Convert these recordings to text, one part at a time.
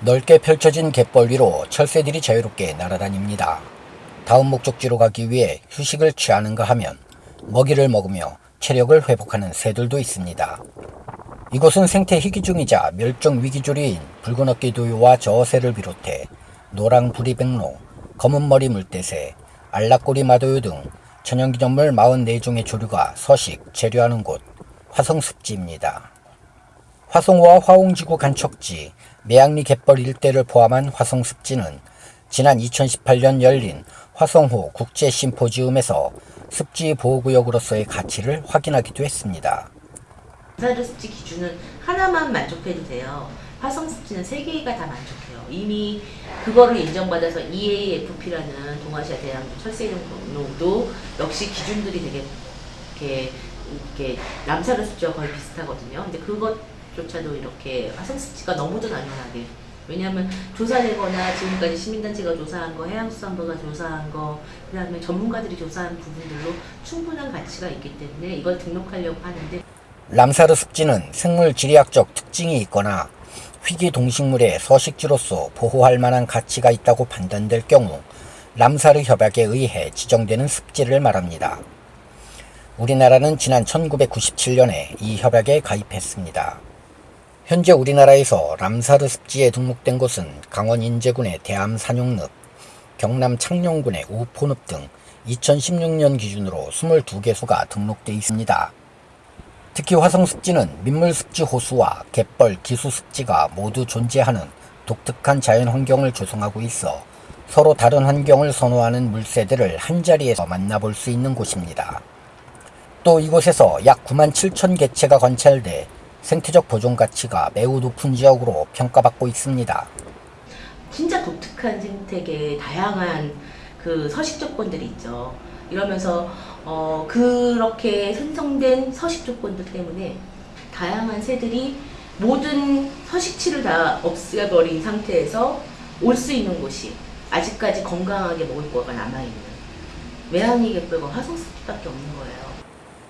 넓게 펼쳐진 갯벌 위로 철새들이 자유롭게 날아다닙니다. 다음 목적지로 가기 위해 휴식을 취하는가 하면 먹이를 먹으며 체력을 회복하는 새들도 있습니다. 이곳은 생태 희귀 중이자 멸종 위기조류인 붉은 어깨 도요와 저새를 비롯해 노랑 부리백로, 검은머리 물대새, 알락꼬리 마도요 등 천연기념물 44종의 조류가 서식, 재료하는 곳 화성습지입니다. 화성호와 화홍지구 간척지, 매양리 갯벌 일대를 포함한 화성 습지는 지난 2018년 열린 화성호 국제 심포지움에서 습지 보호구역으로서의 가치를 확인하기도 했습니다. 사드 습지 기준은 하나만 만족해도 돼요. 화성 습지는 세 개가 다 만족해요. 이미 그거를 인정받아서 EAFP라는 동아시아 대양 철새등록도 역시 기준들이 되게 이렇게 남사르 습지와 거의 비슷하거든요. 근데 그것 조차도 이렇게 화성 습지가 너무도 당연하게 왜냐하면 조사되거나 지금까지 시민단체가 조사한 거, 해양수산부가 조사한 거, 그 다음에 전문가들이 조사한 부분들로 충분한 가치가 있기 때문에 이걸 등록하려고 하는데 람사르 습지는 생물 지리학적 특징이 있거나 희귀 동식물의 서식지로서 보호할 만한 가치가 있다고 판단될 경우 람사르 협약에 의해 지정되는 습지를 말합니다. 우리나라는 지난 1997년에 이 협약에 가입했습니다. 현재 우리나라에서 람사르 습지에 등록된 곳은 강원 인제군의 대암 산용늪, 경남 창녕군의 우포늪 등 2016년 기준으로 22개소가 등록돼 있습니다. 특히 화성습지는 민물습지 호수와 갯벌 기수습지가 모두 존재하는 독특한 자연환경을 조성하고 있어 서로 다른 환경을 선호하는 물새들을 한자리에서 만나볼 수 있는 곳입니다. 또 이곳에서 약 9만 7천 개체가 관찰돼 생태적 보존 가치가 매우 높은 지역으로 평가받고 있습니다. 진짜 독특한 생태계의 다양한 그 서식 조건들이 있죠. 이러면서 어, 그렇게 생성된 서식 조건들 때문에 다양한 새들이 모든 서식지를 다 없애버린 상태에서 올 수 있는 곳이 아직까지 건강하게 먹을 거가 남아있는 외양리 갯벌과 화성숲밖에 없는 거예요.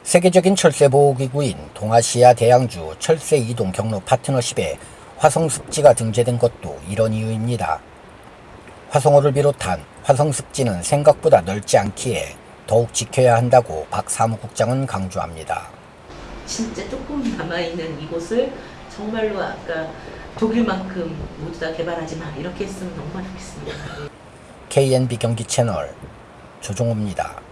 세계적인 철새 보호기구인 동아시아 대양주 철새 이동 경로 파트너십에 화성습지가 등재된 것도 이런 이유입니다. 화성호를 비롯한 화성습지는 생각보다 넓지 않기에 더욱 지켜야 한다고 박 사무국장은 강조합니다. 진짜 조금 남아있는 이곳을 정말로 아까 독일만큼 모두 다 개발하지 마 이렇게 했으면 너무 좋겠습니다. KNB 경기 채널 조종호입니다.